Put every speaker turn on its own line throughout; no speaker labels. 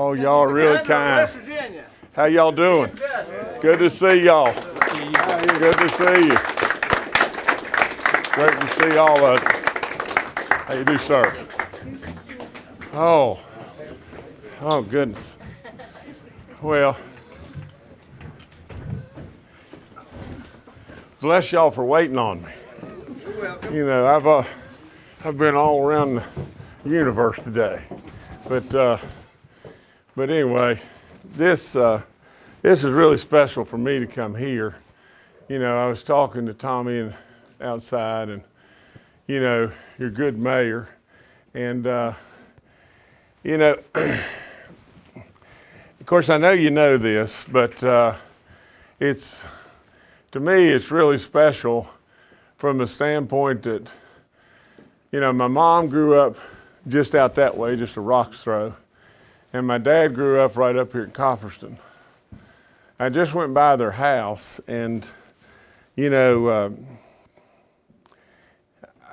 Oh, y'all are really kind. How y'all doing? Good to see y'all. Good to see you. Great to see all of you. How you do, sir? Oh, oh goodness. Well, bless y'all for waiting on me. You know, I've uh, I've been all around the universe today, but uh, but anyway, this uh, this is really special for me to come here. You know, I was talking to Tommy and outside, and you know, you're a good mayor, and uh, you know, of course, I know you know this, but uh, it's to me, it's really special from the standpoint that, you know, my mom grew up just out that way, just a rock's throw, and my dad grew up right up here at Kopperston. I just went by their house, and, you know, uh,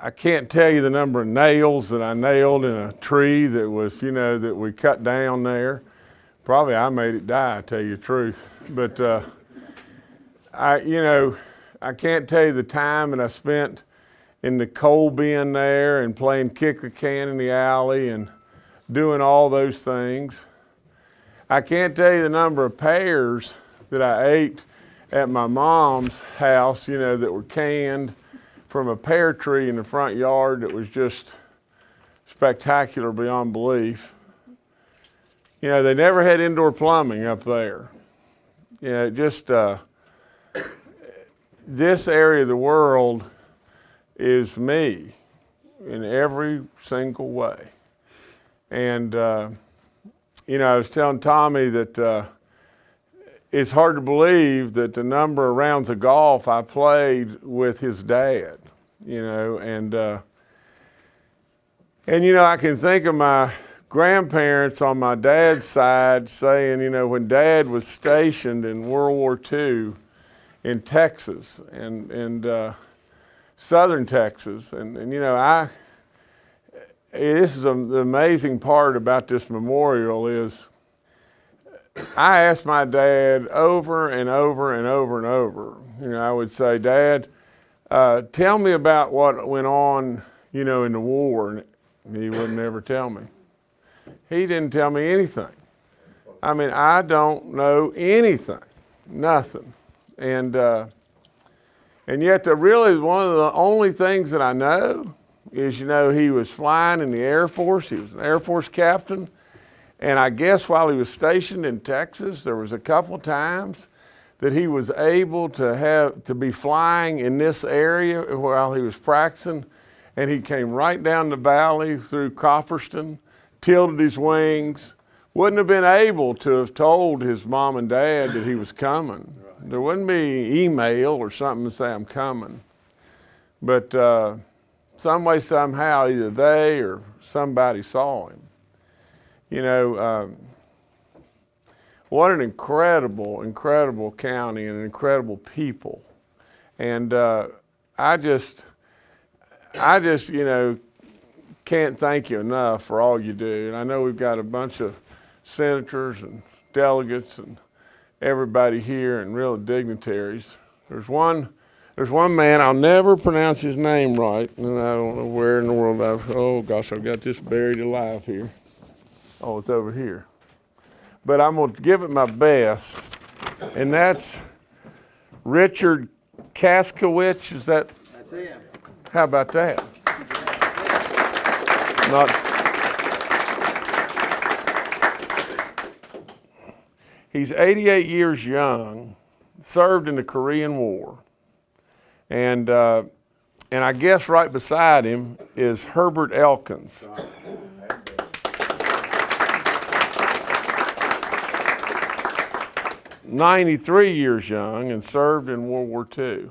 I can't tell you the number of nails that I nailed in a tree that was, you know, that we cut down there. Probably I made it die, I tell you the truth. But, uh, I, you know, I can't tell you the time that I spent in the coal bin there and playing kick the can in the alley and doing all those things. I can't tell you the number of pears that I ate at my mom's house, you know, that were canned from a pear tree in the front yard that was just spectacular beyond belief. You know, they never had indoor plumbing up there. You know, just, uh, this area of the world is me in every single way. And, uh, you know, I was telling Tommy that uh, it's hard to believe that the number of rounds of golf I played with his dad, you know, and, uh, and, you know, I can think of my grandparents on my dad's side saying, you know, when dad was stationed in World War II, in Texas and, and uh, southern Texas. And, and you know, I, this is a, the amazing part about this memorial is I asked my dad over and over and over and over, you know, I would say, Dad, uh, tell me about what went on, you know, in the war. And he would never tell me. He didn't tell me anything. I mean, I don't know anything, nothing and uh, and yet the really one of the only things that I know is you know he was flying in the Air Force. He was an Air Force captain, and I guess while he was stationed in Texas, there was a couple times that he was able to have to be flying in this area while he was practicing, and he came right down the valley through Kopperston, tilted his wings. Wouldn't have been able to have told his mom and dad that he was coming there wouldn't be email or something to say I'm coming. But uh, some way, somehow, either they or somebody saw him. You know, um, what an incredible, incredible county and incredible people. And uh, I just, I just, you know, can't thank you enough for all you do. And I know we've got a bunch of senators and delegates and everybody here and real dignitaries. There's one, there's one man, I'll never pronounce his name right, and I don't know where in the world I've, oh gosh, I've got this buried alive here. Oh, it's over here. But I'm gonna give it my best, and that's Richard Kaskowitz, is that?
That's him.
How about that? Not, He's 88 years young, served in the Korean War, and uh, and I guess right beside him is Herbert Elkins. Ninety-three years young and served in World War II.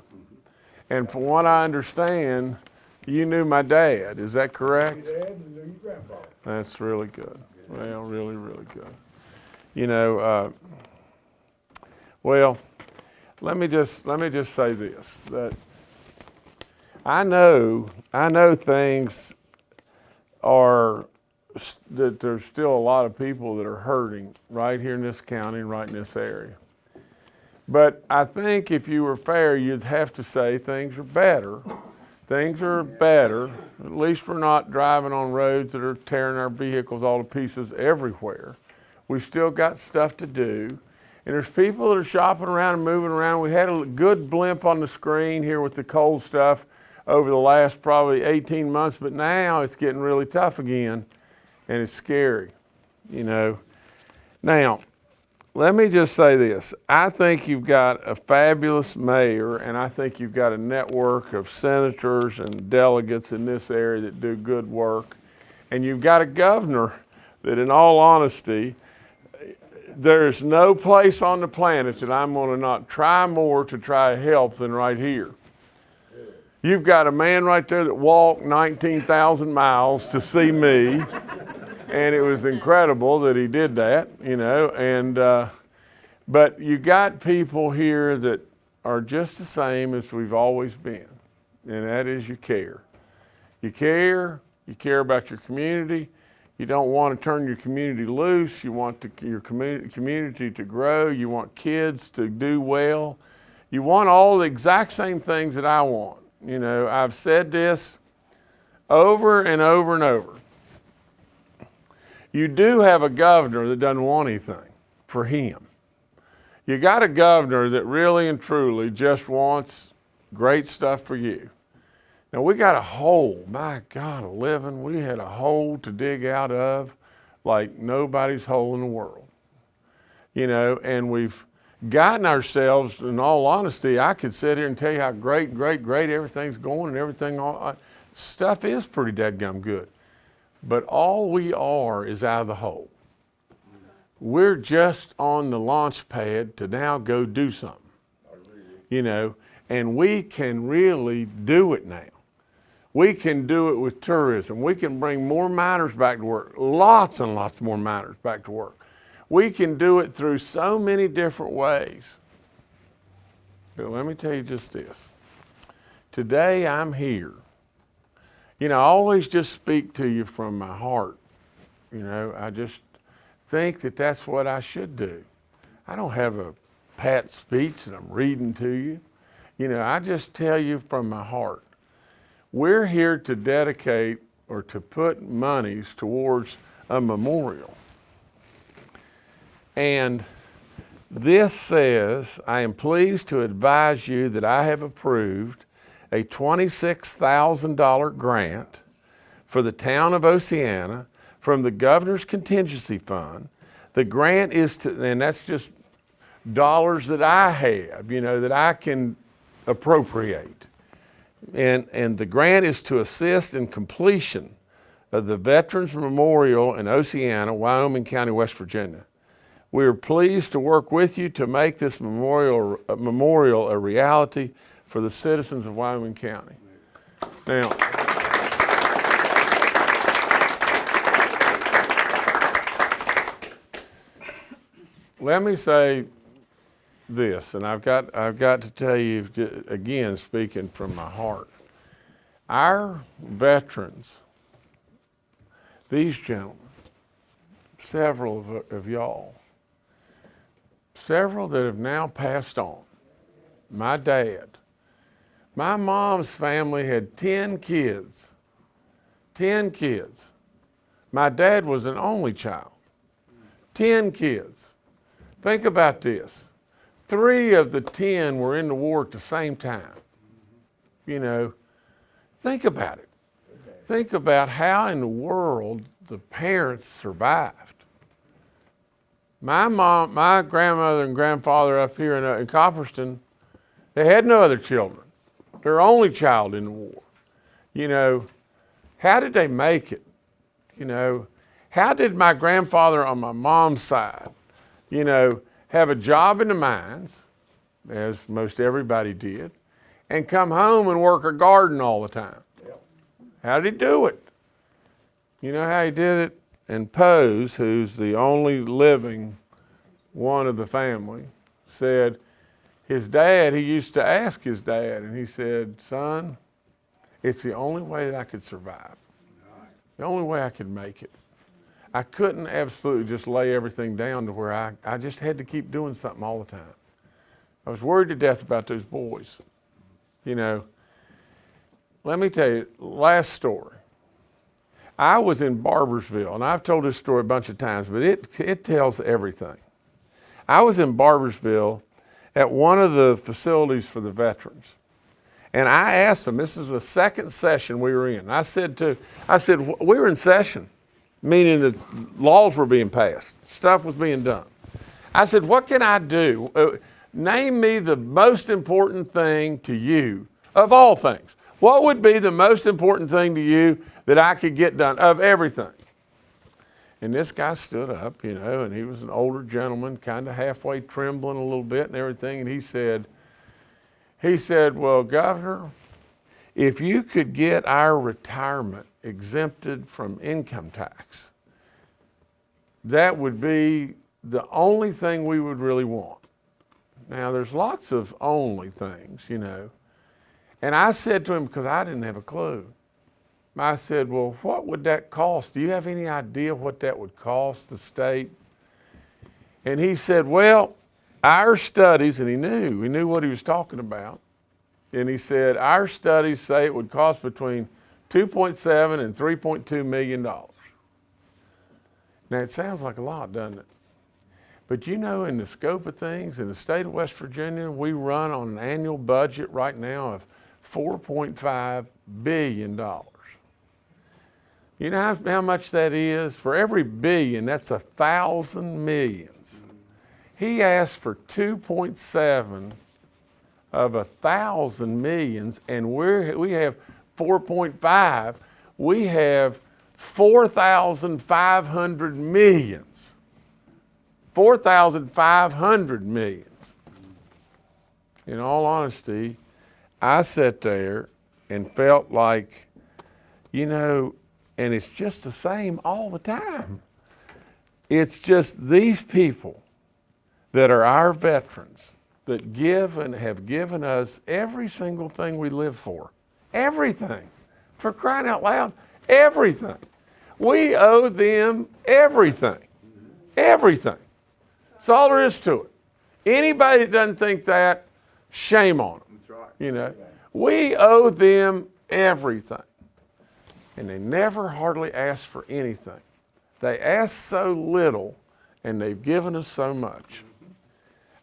And from what I understand, you knew my dad. Is that correct? That's really good. Well, really, really good. You know, uh, well, let me just let me just say this that I know I know things are that there's still a lot of people that are hurting right here in this county, right in this area. But I think if you were fair, you'd have to say things are better. Things are better. At least we're not driving on roads that are tearing our vehicles all to pieces everywhere. We've still got stuff to do. And there's people that are shopping around and moving around. We had a good blimp on the screen here with the cold stuff over the last probably 18 months, but now it's getting really tough again and it's scary, you know. Now, let me just say this. I think you've got a fabulous mayor, and I think you've got a network of senators and delegates in this area that do good work. And you've got a governor that, in all honesty, there's no place on the planet that I'm to not try more to try to help than right here. You've got a man right there that walked 19,000 miles to see me and it was incredible that he did that, you know. And uh, but you got people here that are just the same as we've always been, and that is you care. You care. You care about your community. You don't want to turn your community loose. You want to, your community, community to grow. You want kids to do well. You want all the exact same things that I want. You know, I've said this over and over and over you do have a governor that doesn't want anything for him. You got a governor that really and truly just wants great stuff for you. Now we got a hole, my God, a living. We had a hole to dig out of like nobody's hole in the world. You know, and we've gotten ourselves, in all honesty, I could sit here and tell you how great, great, great everything's going and everything, all, uh, stuff is pretty dadgum good. But all we are is out of the hole. We're just on the launch pad to now go do something. You know, and we can really do it now. We can do it with tourism. We can bring more miners back to work, lots and lots more miners back to work. We can do it through so many different ways. But let me tell you just this. Today I'm here you know, I always just speak to you from my heart. You know, I just think that that's what I should do. I don't have a pat speech that I'm reading to you. You know, I just tell you from my heart. We're here to dedicate or to put monies towards a memorial. And this says, I am pleased to advise you that I have approved a $26,000 grant for the town of Oceana from the governor's contingency fund. The grant is to, and that's just dollars that I have, you know, that I can appropriate. And, and the grant is to assist in completion of the Veterans Memorial in Oceana, Wyoming County, West Virginia. We are pleased to work with you to make this memorial, uh, memorial a reality for the citizens of Wyoming County. Now, let me say this, and I've got, I've got to tell you again, speaking from my heart. Our veterans, these gentlemen, several of, of y'all, several that have now passed on, my dad, my mom's family had 10 kids. 10 kids. My dad was an only child. 10 kids. Think about this. Three of the 10 were in the war at the same time. You know, think about it. Think about how in the world the parents survived. My mom, my grandmother and grandfather up here in, uh, in Kopperston, they had no other children their only child in the war. You know, how did they make it? You know, how did my grandfather on my mom's side, you know, have a job in the mines, as most everybody did, and come home and work a garden all the time? How did he do it? You know how he did it? And Pose, who's the only living one of the family, said, his dad, he used to ask his dad, and he said, Son, it's the only way that I could survive, the only way I could make it. I couldn't absolutely just lay everything down to where I, I just had to keep doing something all the time. I was worried to death about those boys. You know, let me tell you, last story. I was in Barboursville, and I've told this story a bunch of times, but it, it tells everything. I was in Barboursville at one of the facilities for the veterans. And I asked them, this is the second session we were in. I said to, I said, we were in session, meaning that laws were being passed, stuff was being done. I said, what can I do? Uh, name me the most important thing to you of all things. What would be the most important thing to you that I could get done of everything? And this guy stood up, you know, and he was an older gentleman, kind of halfway trembling a little bit and everything. And he said, he said, well, Governor, if you could get our retirement exempted from income tax, that would be the only thing we would really want. Now, there's lots of only things, you know. And I said to him, because I didn't have a clue, I said, well, what would that cost? Do you have any idea what that would cost the state? And he said, well, our studies, and he knew, he knew what he was talking about. And he said, our studies say it would cost between 2.7 and 3.2 million dollars. Now it sounds like a lot, doesn't it? But you know, in the scope of things, in the state of West Virginia, we run on an annual budget right now of $4.5 billion. You know how, how much that is? For every billion, that's a thousand millions. He asked for 2.7 of a thousand millions, and we're, we have 4.5. We have 4,500 millions. 4,500 millions. In all honesty, I sat there and felt like, you know, and it's just the same all the time. It's just these people that are our veterans that give and have given us every single thing we live for. Everything. For crying out loud, everything. We owe them everything. Everything. That's all there is to it. Anybody that doesn't think that, shame on them. You know, we owe them everything. And they never hardly ask for anything. They ask so little and they've given us so much.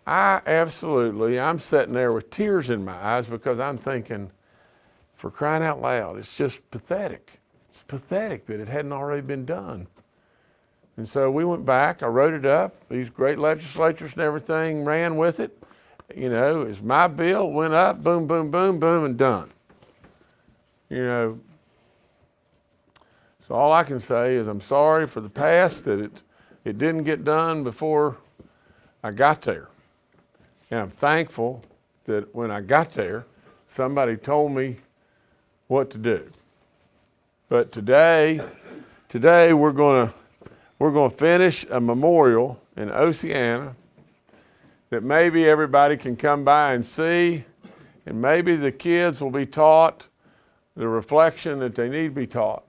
I absolutely, I'm sitting there with tears in my eyes because I'm thinking, for crying out loud, it's just pathetic. It's pathetic that it hadn't already been done. And so we went back, I wrote it up, these great legislatures and everything ran with it. You know, as my bill went up, boom, boom, boom, boom, and done. You know, so all I can say is I'm sorry for the past that it, it didn't get done before I got there. And I'm thankful that when I got there, somebody told me what to do. But today, today we're to we're to finish a memorial in Oceana that maybe everybody can come by and see, and maybe the kids will be taught the reflection that they need to be taught,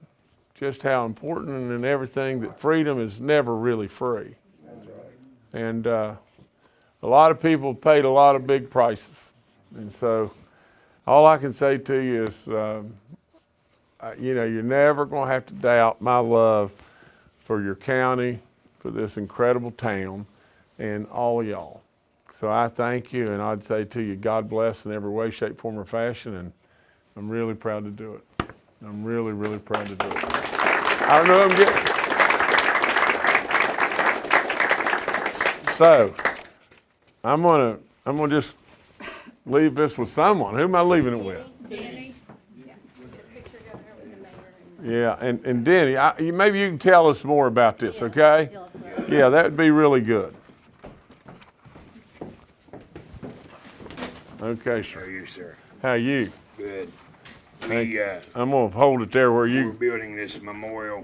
just how important and everything that freedom is never really free. And uh, a lot of people paid a lot of big prices. And so all I can say to you is, um, you know, you're never going to have to doubt my love for your county, for this incredible town, and all y'all. So I thank you, and I'd say to you, God bless in every way, shape, form, or fashion, and I'm really proud to do it. I'm really, really proud to do it. I don't know I'm getting. So, I'm gonna, I'm gonna just leave this with someone. Who am I leaving it with?
Danny? Yeah. Picture down there with the mayor and
Yeah, and, and Denny, I, maybe you can tell us more about this, okay? Yeah, that would be really good. Okay,
How are
sir.
you, sir?
How are you?
Good. We, uh,
I'm gonna hold it there where you...
we're building this memorial,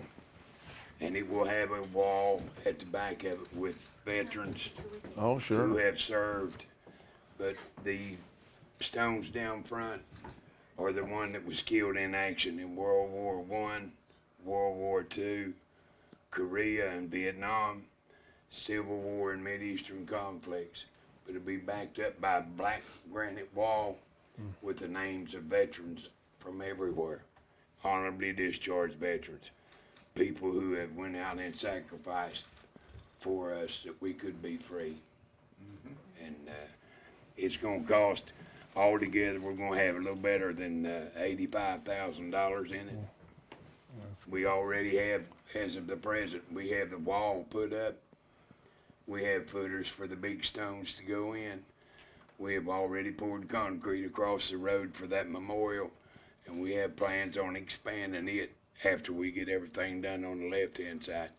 and it will have a wall at the back of it with veterans
oh,
who have served. But the stones down front are the one that was killed in action in World War One, World War Two, Korea and Vietnam, Civil War and Mideastern conflicts. But it'll be backed up by a black granite wall with the names of veterans from everywhere, honorably discharged veterans, people who have went out and sacrificed for us that we could be free. And uh, it's gonna cost altogether, we're gonna have a little better than uh, eighty-five thousand dollars in it. We already have, as of the present, we have the wall put up. We have footers for the big stones to go in. We have already poured concrete across the road for that memorial, and we have plans on expanding it after we get everything done on the left-hand side.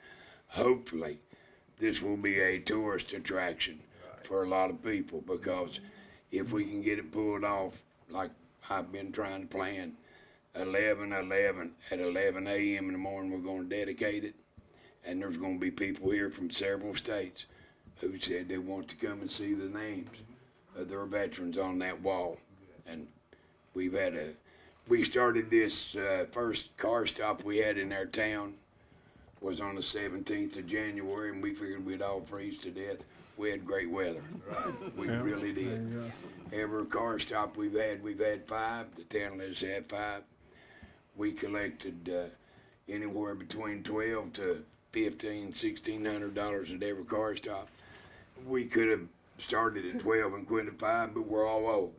Hopefully, this will be a tourist attraction for a lot of people, because if we can get it pulled off, like I've been trying to plan, eleven eleven at eleven AM in the morning, we're gonna dedicate it. And there's gonna be people here from several states who said they want to come and see the names of their veterans on that wall. And we've had a, we started this, uh, first car stop we had in our town was on the seventeenth of January, and we figured we'd all freeze to death. We had great weather. We
Yeah.
really did. Every car stop we've had, we've had five. The town has had five. We collected uh, anywhere between twelve to fifteen, sixteen hundred dollars at every car stop. We could have started at twelve and quit at five, but we're all old.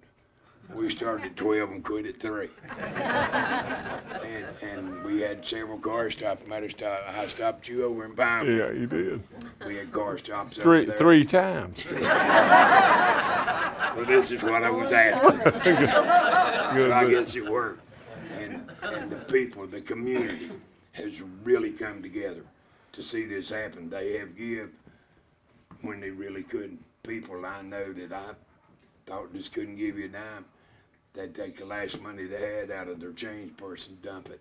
We started at twelve and quit at three. And, and we had several car stops. Matter of stop, I stopped you over in Pine.
Yeah, you did.
We had car stops over
Three,
there.
three times.
Well, this is what I was asking.
Good,
So I
good.
guess it worked. And, and the people, the community has really come together to see this happen. They have give when they really couldn't. People I know that I thought just couldn't give you a dime, they'd take the last money they had out of their change purse and dump it.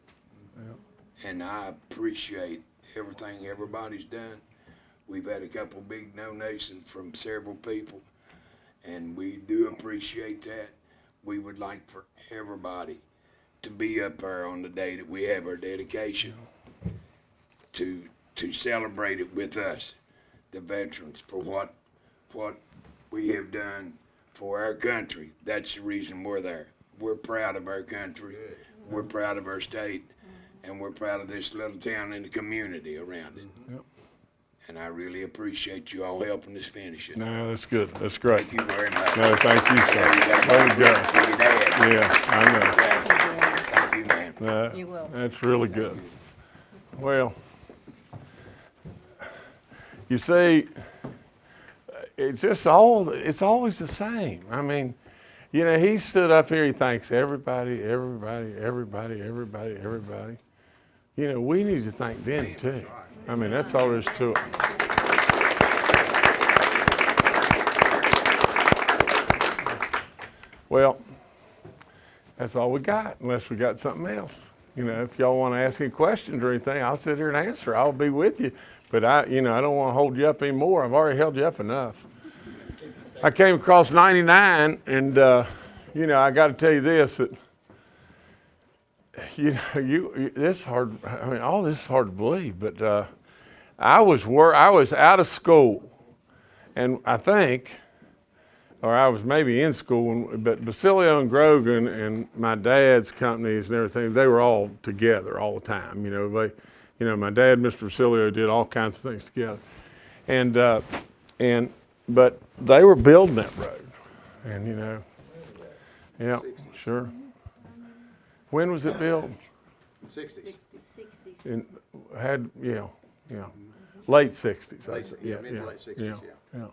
And I appreciate everything everybody's done. We've had a couple big donations from several people, and we do appreciate that. We would like for everybody to be up there on the day that we have our dedication, to, to celebrate it with us, the veterans, for what, what we have done for our country. That's the reason we're there. We're proud of our country. We're proud of our state. And we're proud of this little town and the community around it. Mm-hmm.
Yep.
And I really appreciate you all helping us finish it.
No, that's good. That's great.
Thank you very much.
No, thank you, sir.
Yeah, you got
Way
a
to go.
for your dad.
Yeah, I know.
Yeah. Thank you, man.
No,
You will.
That's really good. Well, you see, it's just all, it's always the same. I mean, you know, he stood up here, he thanks everybody, everybody, everybody, everybody, everybody. You know, we need to thank them too. I mean, that's all there is to it. Well, that's all we got, unless we got something else. You know, if y'all want to ask any questions or anything, I'll sit here and answer. I'll be with you. But I, you know, I don't want to hold you up anymore. I've already held you up enough. I came across 99, and uh, you know, I got to tell you this: that you know, you, this is hard. I mean, all this is hard to believe, but uh, I was wor- I was out of school, and I think or I was maybe in school, but Vecellio and Grogan and my dad's companies and everything, they were all together all the time. You know, they, you know, my dad, Mr. Vecellio, did all kinds of things together, and uh, and but they were building that road, and you know, yeah, sure. When was it built?
Sixties.
Sixty.
In had yeah, yeah, late sixties.
Late si- yeah, mid to late 60s, yeah.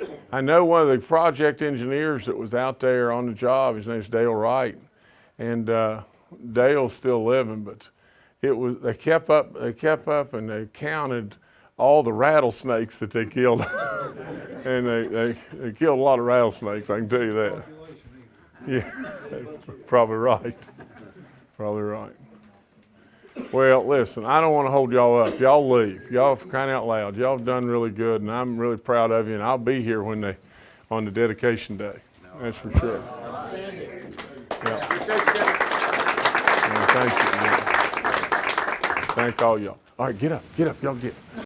yeah. I know one of the project engineers that was out there on the job. His name's Dale Wright, and uh, Dale's still living. But it was they kept up. They kept up, and they counted all the rattlesnakes that they killed, and they, they they killed a lot of rattlesnakes. I can tell you that. Yeah, probably right. Probably right. Well, listen, I don't want to hold y'all up. Y'all leave. Y'all crying out loud. Y'all have done really good, and I'm really proud of you. And I'll be here when they, on the dedication day. That's for sure. Yeah.
Appreciate you, Kevin.
And thank you. Thank all y'all. All right, get up, get up, y'all get.